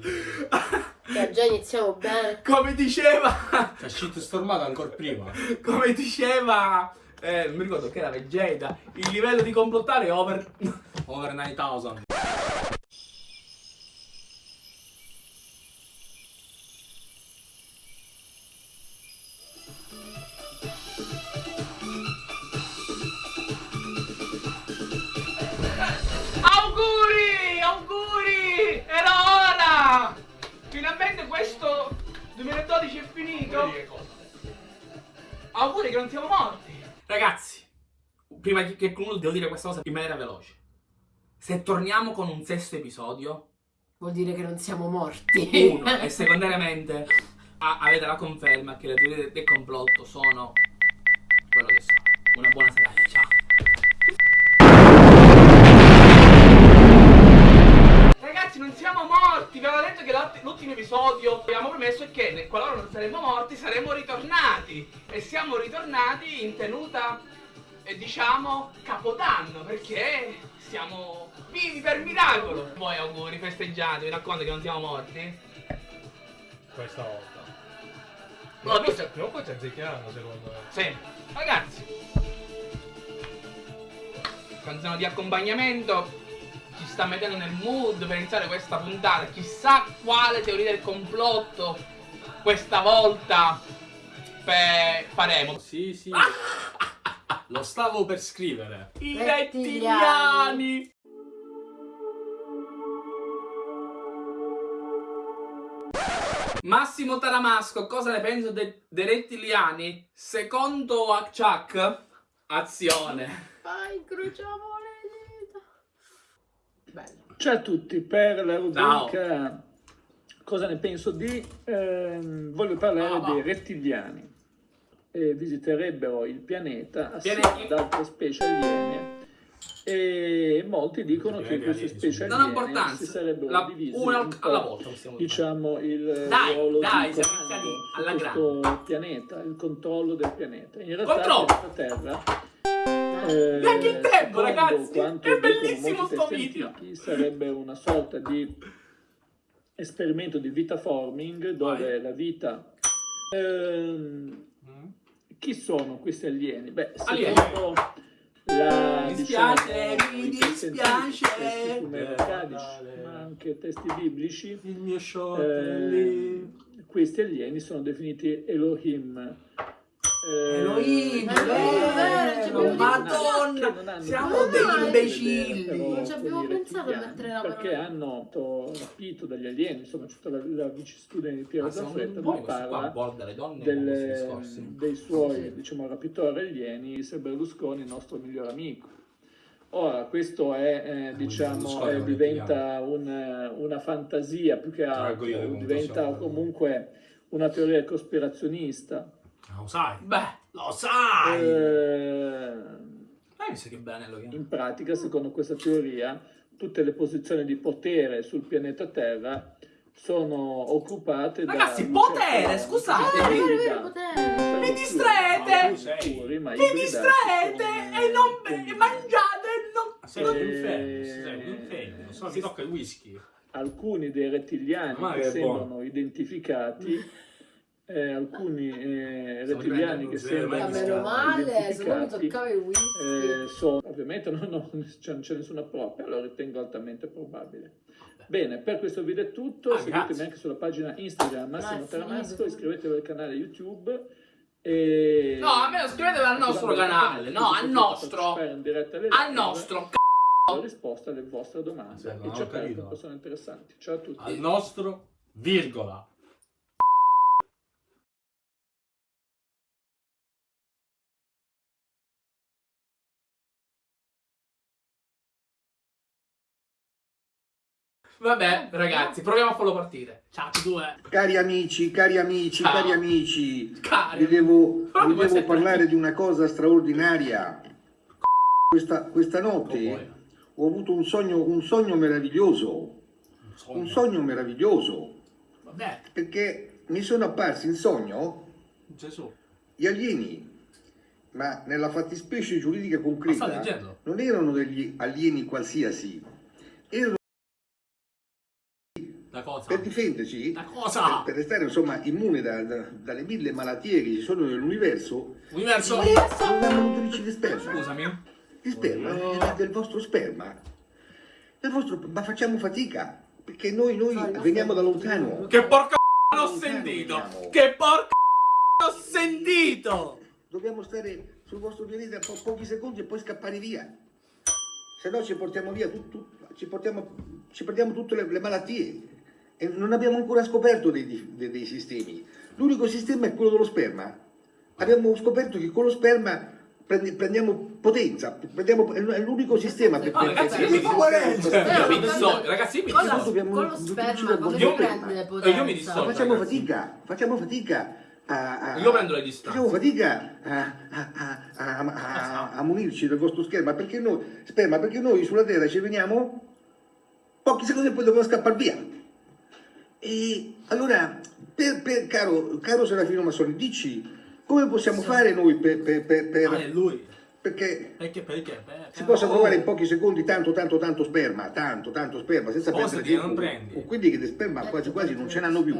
Che già iniziamo bene. Come diceva, C'è shit stormato ancora prima. come diceva, eh, non mi ricordo che era Vegeta, il livello di complottare è over... Over 9000. Questo 2012 è finito. Auguri che non siamo morti. Ragazzi, prima che concludo devo dire questa cosa in maniera veloce. Se torniamo con un sesto episodio, Vuol dire che non siamo morti. uno, e secondariamente a- avete la conferma che le teorie del, del complotto sono quello che sono. Una buona serata, ciao. Ragazzi, non siamo morti! Vi avevo detto l'ultimo episodio abbiamo promesso che qualora non saremmo morti saremmo ritornati. E siamo ritornati in tenuta, eh, diciamo, capodanno, perché siamo vivi per miracolo. Voi auguri, festeggiate, vi racconto che non siamo morti. Questa volta. No, poi ci- prima o poi ci azzeccheranno secondo me. Sì, ragazzi. Canzone di accompagnamento ci sta mettendo nel mood per iniziare questa puntata. Chissà quale teoria del complotto questa volta faremo. Sì, sì. Lo stavo per scrivere. I Rettiliani. Massimo Taramasco, cosa ne penso de- dei rettiliani? Secondo Chuck, azione. Vai, incrociamo. Bello. Ciao a tutti, per la rubrica Cosa ne penso di, ehm, voglio parlare Ah, va. dei rettiliani. Eh, visiterebbero il pianeta assieme Pianeti. ad altre specie aliene e molti dicono che queste specie aliene si sarebbero La- divise una alla volta diciamo il Dai, ruolo dai, di questo pianeta, il controllo del pianeta. In realtà Controllo! questa Terra eh, Neanche il tempo, ragazzi! È bellissimo sto video! sarebbe una sorta di esperimento di vita forming dove Vai. la vita ehm, Mm? chi sono questi alieni? Beh, Alieni. secondo la Mi dispiace, diciamo, mi dispiace. testi Eh, ma anche testi biblici Il mio short eh, questi alieni sono definiti Elohim. Eh, Elohim, hanno- Madonna, siamo degli imbecilli. Non ci abbiamo pensato a mettere la perché hanno to- rapito dagli alieni, insomma, c'è tutta la, la vicissitudine di Piero Zaffretta noi dove parla discorsi. dei suoi diciamo, rapitori alieni, se Berlusconi il nostro miglior amico. Ora, questo è, eh, diciamo, Berlusconi eh, è diventa un- una fantasia più che altro, diventa comunque una teoria cospirazionista. Lo sai. Beh, Lo sai. Eh, eh, mi sa che bene lo chiamo. in pratica, secondo questa teoria, tutte le posizioni di potere sul pianeta Terra sono occupate Ragazzi, da un potere, certo- scusate, Ah, mi- potere. Non sono Mi distraete! distraete e non e mangiate non... Sei Eh, un inferno, sei un inferno. Solo ti tocca il whisky. alcuni dei rettiliani che sembrano buono. identificati, eh, alcuni eh, rettiliani che sembrano mai meno male, se no mi toccava il whisky. eh, sono, ovviamente no, no, c'è- non c'è nessuna prova, però lo ritengo altamente probabile. Bene, per questo video è tutto, Ah, seguitemi grazie. anche sulla pagina Instagram Massimo Taramasco, iscrivetevi al canale YouTube e... No, a me iscrivetevi al nostro canale, no, al nostro. partecipare in diretta alle Al live nostro la risposta alle vostre domande non e ho capito. con persone interessanti. Ciao a tutti. Al nostro, virgola. Vabbè, ragazzi, proviamo a farlo partire. Ciao, tutti due. Cari amici, cari amici, Ciao. cari amici, vi Cari. devo, vi mi vuoi devo parlare di una cosa straordinaria. Questa, questa notte ho avuto un sogno, un sogno meraviglioso, un sogno meraviglioso, Vabbè. perché mi sono apparsi in sogno Gesù. gli alieni, ma nella fattispecie giuridica concreta non erano degli alieni qualsiasi, erano cosa? per difenderci, La cosa? per, per restare insomma immune da- da- dalle mille malattie che ci sono nell'universo, Universo. dovevamo nutrirci di sperma. Scusami. Di sperma, eh, del vostro sperma. Del vostro, ma facciamo fatica, perché noi, noi Fai, veniamo da lontano. Che porca l'ho sentito. veniamo. Che porca l'ho sentito. Dobbiamo stare sul vostro pianeta po- pochi secondi e poi scappare via. Se no ci portiamo via tutto, ci, portiamo, ci perdiamo tutte le, le malattie. E non abbiamo ancora scoperto dei, dei- dei sistemi. L'unico sistema è quello dello sperma. Abbiamo scoperto che con lo sperma prendi- prendiamo potenza, prendiamo- è l'unico sistema per No, ragazzi, per- io mi Io dissocio, ragazzi, io mi dissocio. dobbiamo con lo sperma come io- prende io potenza? mi dissocio. facciamo ragazzi. fatica, facciamo fatica a, a- Io prendo le distanze. Facciamo fatica a, a- a- a- a- a munirci del vostro scherma perché noi, sperma, perché noi sulla Terra ci veniamo pochi secondi e poi dobbiamo scappare via. E allora, per, per- caro, caro Serafino Massoni, dici come possiamo fare noi per, per- per- per- Ah, è lui. perché Perché, perché? Beh, si possa oh. trovare in pochi secondi tanto, tanto, tanto sperma, tanto, tanto sperma, senza Sposati, perdere tempo. non prendi. Con quelli che di sperma quasi quasi non ce l'hanno più.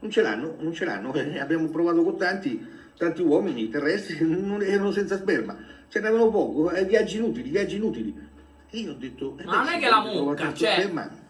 Non ce l'hanno, non ce l'hanno. Eh, abbiamo provato con tanti, tanti uomini terrestri che non erano senza sperma. Ce n'avevano poco, eh, viaggi inutili, viaggi inutili. E io ho detto... eh, Ma non beh, è sì, che la mucca, cioè- sperma.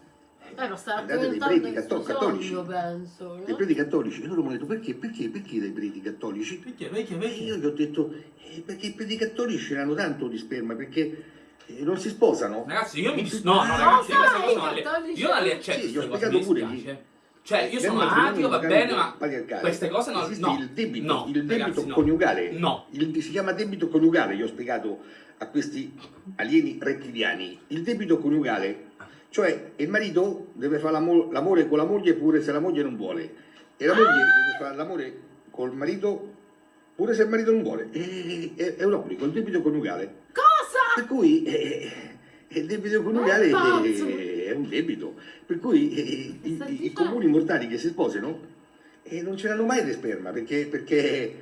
Eh, ma sta raccontando preti catto- cattolici. sogno, penso. Dei no? preti cattolici. E loro mi hanno detto perché, perché, perché dai preti cattolici? Perché, perché, E io perché? gli ho detto eh, perché i preti cattolici ce l'hanno tanto di sperma, perché eh, non si sposano. Ragazzi, io mi Non No, no, ragazzi, no, cose non le... Io non le accetto Sì, gli ho spiegato pure dispiace. Cioè, io Nel sono ateo, va bene, ma queste cose no, esiste no, il debito, no, il debito ragazzi, no. coniugale. No. Il- si chiama debito coniugale, io ho spiegato a questi alieni rettiliani. Il debito coniugale, cioè il marito deve fare l'amo- l'amore con la moglie pure se la moglie non vuole. E la moglie deve fare l'amore col marito pure se il marito non vuole. È, è- è un obbligo, il debito coniugale. Cosa? Per cui eh, il debito coniugale è è, un debito. Per cui eh, i, sta i- i comuni mortali che si sposano eh, non ce l'hanno mai di sperma perché, perché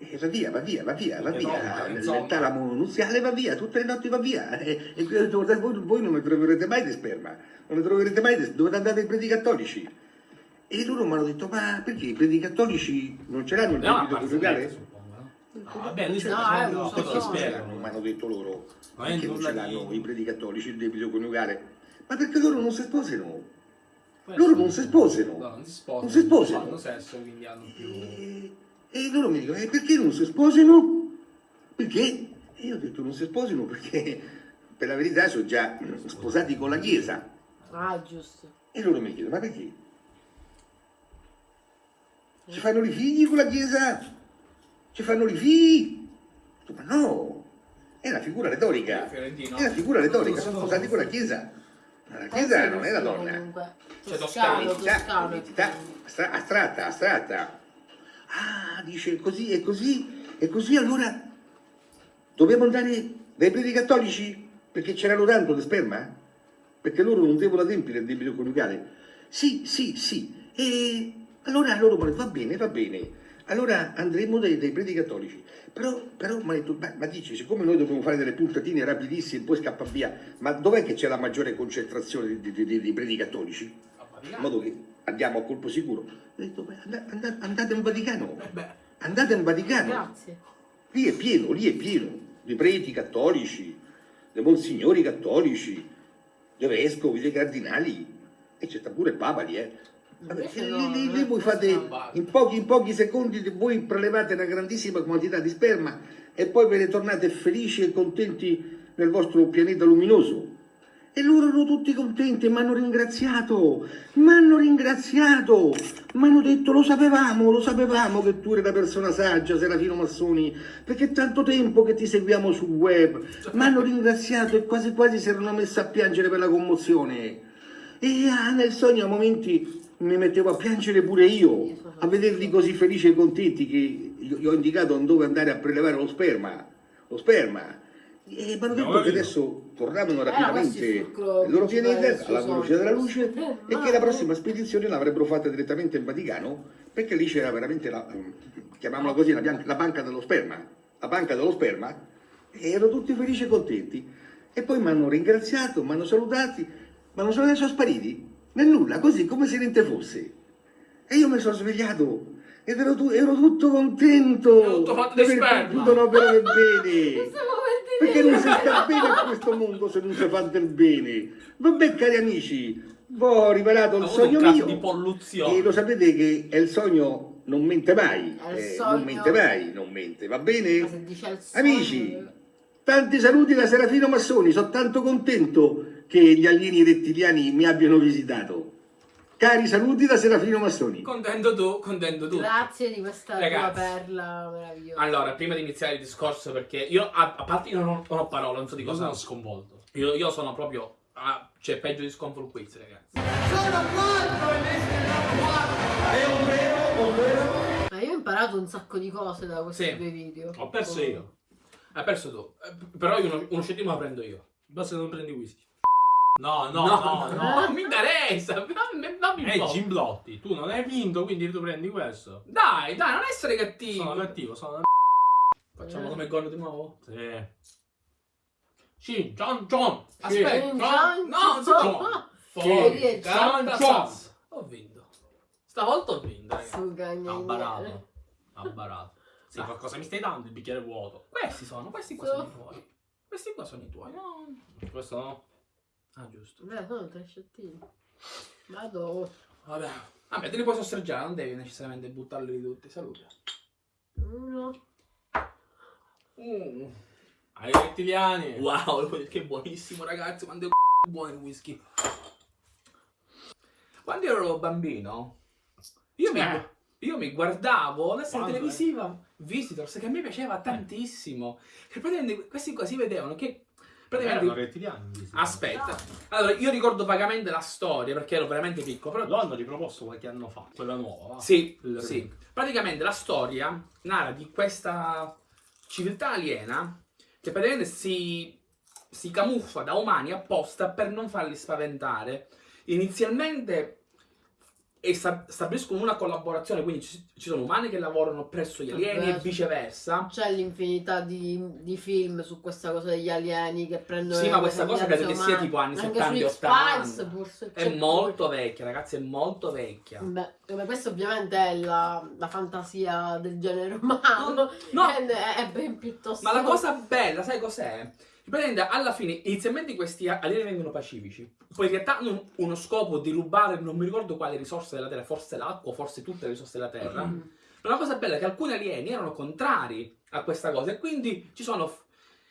eh, va via, va via, va via, va Perché via. no, insomma. Il talamo nuziale va via, tutte le notti va via. E, e voi, voi non ne troverete mai di sperma, non ne troverete mai di dovete andare ai preti cattolici. E loro mi hanno detto, ma perché i preti cattolici non ce l'hanno il parzialmente, coniugale? no? No, vabbè, lui No, sta un no, spiegano. Mi hanno detto loro Ma perché non ce l'hanno i preti cattolici il debito coniugale. Ma perché loro non si sposano? Loro non si sposano. No, non si sposano. Non si sposano. Fanno sesso, quindi hanno più... E, loro mi dicono, e perché non si sposano? Perché? E io ho detto non si sposano perché per la verità sono già sposati con la Chiesa. Ah, giusto. E loro mi chiedono, ma perché? Ci fanno i figli con la Chiesa? Ci fanno i figli? Ma no, è una figura retorica. Fiorentino. È una figura retorica, sono sposati con la Chiesa. Ma la Chiesa non è la donna. Comunque. Cioè, Toscano, toscano, toscano. astratta, astratta. Ah, dice così, e così, e così allora dobbiamo andare dai preti cattolici? Perché c'erano tanto di sperma? Perché loro non devono adempiere il debito coniugale? Sì, sì, sì. E allora loro mi hanno detto, va bene, va bene. Allora andremo dai, dai preti cattolici. Però, però mi ha detto, ma, ma dici, siccome noi dobbiamo fare delle puntatine rapidissime e poi scappa via, ma dov'è che c'è la maggiore concentrazione di- di- di- dei preti cattolici? in modo che andiamo a colpo sicuro. Ho detto, beh, and- and- andate in Vaticano, Eh beh, andate in Vaticano, Grazie. lì è pieno, lì è pieno, di preti cattolici, di monsignori cattolici, di vescovi, di cardinali, e c'è pure il Papa lì, eh. Invece lì, lì- voi fate, in pochi, in pochi secondi voi prelevate una grandissima quantità di sperma e poi ve ne tornate felici e contenti nel vostro pianeta luminoso. E loro erano tutti contenti, mi hanno ringraziato, mi hanno ringraziato, mi hanno detto lo sapevamo, lo sapevamo che tu eri una persona saggia, Serafino Massoni, perché è tanto tempo che ti seguiamo sul web, mi hanno ringraziato e quasi quasi si erano messi a piangere per la commozione. E ah, nel sogno a momenti mi mettevo a piangere pure io, a vederli così felici e contenti che gli ho indicato dove andare a prelevare lo sperma, lo sperma. E mi hanno detto No, che adesso tornavano Eh, rapidamente nel loro pianeta alla velocità della luce Eh, e che la prossima spedizione l'avrebbero fatta direttamente in Vaticano perché lì c'era veramente la, chiamiamola così, la, la banca dello sperma, la banca dello sperma e erano tutti felici e contenti. E poi mi hanno ringraziato, mi hanno salutati, ma non sono adesso spariti. nel nulla, così come se niente fosse. E io mi sono svegliato ed ero, tu- ero tutto contento Ero tutto fatto di aver non operare Non bene. Perché non si sta bene in questo mondo se non si fa del bene. Vabbè, cari amici, vi ho rivelato il sogno caso mio. di polluzione. E lo sapete che è il sogno non mente mai. Eh, sogno. Non mente mai, non mente, va bene? Amici, tanti saluti da Serafino Massoni, sono tanto contento che gli alieni rettiliani mi abbiano visitato. Cari saluti da Serafino Massoni. Contento tu, contento tu. Grazie di questa tua Ragazzi. perla meravigliosa. Allora, prima di iniziare il discorso, perché io, a, a parte, io non ho, non ho parole, non so di Io cosa. sono sconvolto. Io, io sono proprio. ah, cioè, peggio di Sconful Quiz, ragazzi. Ma io ho imparato un sacco di cose da questi Sì. due video. Ho perso io. Hai perso tu. Eh, Però io uno, uno scetino lo prendo io. Basta che non prendi whisky. No, no, no, no. Non mi interessa. Dammi, dammi un Ehi, po'. Gimblotti, tu non hai vinto, quindi tu prendi questo. Dai, dai, non essere cattivo. Sono cattivo, sono una Facciamo come gol di nuovo? Sì. Sì, John John. Aspetta, John, no, no, John. John. Forca John. sazza. Ho vinto. Stavolta ho vinto, ragazzi. Ha barato. Ha barato. Sì, qualcosa mi stai dando? Il bicchiere vuoto. Questi sono, questi qua sono i tuoi. Questi qua sono i tuoi. No. Questo no? Ah, giusto. Beh, sono tre scettini. Vado. Vabbè. Vabbè, te li puoi sosseggiare, non devi necessariamente buttarli tutti. Salute. Uno. Mm. Ai rettiliani. Wow, che buonissimo ragazzi, quando è buono il whisky. Quando ero bambino, io mi, Eh. io mi guardavo la serie Quando, televisiva Visitors, che a me piaceva tantissimo. Che praticamente questi qua si vedevano che... Erano Praticamente... rettiliani. questi. Aspetta, allora io ricordo vagamente la storia perché ero veramente piccolo, però Lo hanno riproposto qualche anno fa, quella nuova. va? Sì, sì. Praticamente la storia narra di questa civiltà aliena che praticamente si, si camuffa da umani apposta per non farli spaventare. Inizialmente e sta- stabiliscono una collaborazione, quindi ci, ci sono umani che lavorano presso gli alieni Vabbè. e viceversa. C'è l'infinità di, di film su questa cosa degli alieni che prendono. Sì, ma questa cosa credo che sia tipo anni Anche 70 su 80. X-Files forse È molto vecchia, ragazzi, è molto vecchia. Beh, ma questo ovviamente è la, la fantasia del genere umano. No. È, è ben piuttosto. Ma la cosa bella, sai cos'è? Praticamente alla fine, inizialmente questi alieni vengono pacifici, poi in realtà hanno uno scopo di rubare, non mi ricordo quale risorsa della Terra, forse l'acqua, forse tutte le risorse della Terra. Mm. Ma la cosa bella è che alcuni alieni erano contrari a questa cosa e quindi ci sono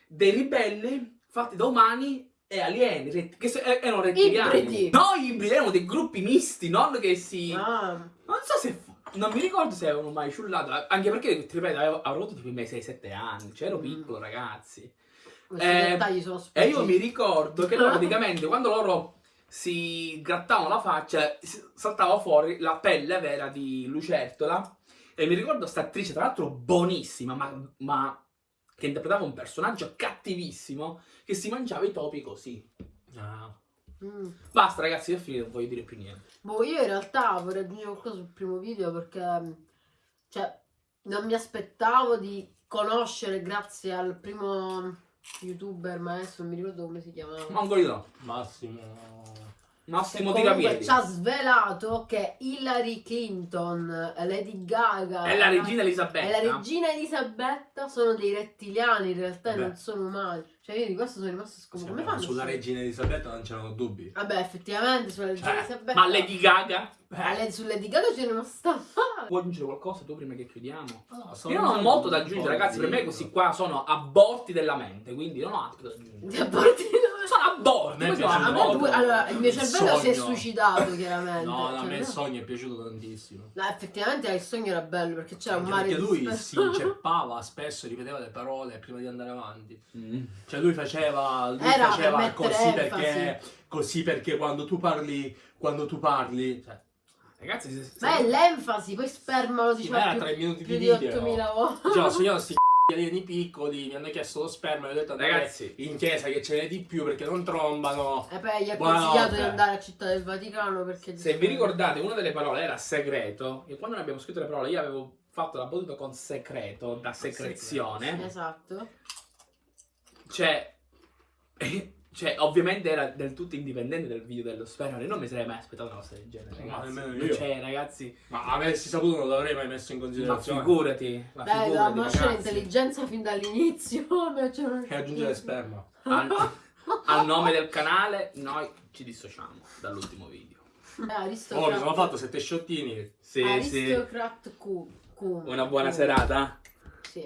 dei ribelli fatti da umani e alieni, che eh, erano rettiliani. Ibridi. No, ibridi, erano dei gruppi misti, non che si... Ah, Non so se... Non mi ricordo se avevano mai ciullato, anche perché, ti ripeto, avevo, avuto tipo i miei 6-7 anni, cioè ero Mm. piccolo, ragazzi. Questi Eh, dettagli sono E io mi ricordo che loro praticamente quando loro si grattavano la faccia saltava fuori la pelle vera di lucertola e mi ricordo sta attrice tra l'altro buonissima ma, ma che interpretava un personaggio cattivissimo che si mangiava i topi così. Ah. Mm. Basta ragazzi, io ho finito, non voglio dire più niente. Boh, io in realtà vorrei aggiungere qualcosa sul primo video perché cioè, non mi aspettavo di conoscere grazie al primo youtuber, ma adesso non mi ricordo come si chiamava. Mongolino, Massimo. Massimo Tirapiedi. ci ha svelato che Hillary Clinton, Lady Gaga È la regina Elisabetta. e la regina Elisabetta sono dei rettiliani, in realtà Beh. non sono umani. Cioè io di questo sono rimasto scomodo. Come fanno? Sulla regina Elisabetta non c'erano dubbi. Vabbè, effettivamente sulla regina Cioè, Elisabetta. ma Lady Gaga? Ma lei- su Lady Gaga c'è rimasta male. Vuoi aggiungere qualcosa tu prima che chiudiamo? No, sono Io non ho molto da aggiungere, ragazzi. Per me questi qua sono aborti della mente, quindi non ho altro da aggiungere. Ti apporti Sono. A me sono A me aborti. due- allora, il mio Il cervello si è suicidato chiaramente. No, no, a Cioè, me il no. sogno è piaciuto tantissimo. No, effettivamente il sogno era bello perché c'era un Anche mare perché lui si inceppava spesso, ripeteva le parole prima di andare avanti. Mm. Cioè lui faceva, lui Era per faceva mettere così enfasi. perché, così perché quando tu parli, quando tu parli, cioè, Ragazzi, se, se- Ma è l'enfasi, poi sperma lo sì, diceva ma era più, tre minuti più di di video. 8000 volte. Cioè, sono sti alieni piccoli, mi hanno chiesto lo sperma e ho detto andate Ragazzi. in chiesa che ce n'è di più perché non trombano. E poi gli ha consigliato di andare a Città del Vaticano perché... se vi ricordate, una delle parole era segreto. E quando noi abbiamo scritto le parole, io avevo fatto la battuta con secreto, da secrezione. Esatto. Cioè, Cioè, ovviamente era del tutto indipendente del video dello sperma. Io non mi sarei mai aspettato una cosa del genere, Ma ragazzi. nemmeno io. Cioè, ragazzi, Ma avessi saputo non l'avrei mai messo in ma considerazione. figurati. Ma Dai, figurati, dovevamo lasciare ragazzi. l'intelligenza fin dall'inizio. non- E aggiungere sperma. A, a nome del canale, noi ci dissociamo dall'ultimo video. Eh, Oh, mi sono fatto sette sciottini. Sì, sì. Aristocrat Q. Q. Una buona Q. serata. Sì.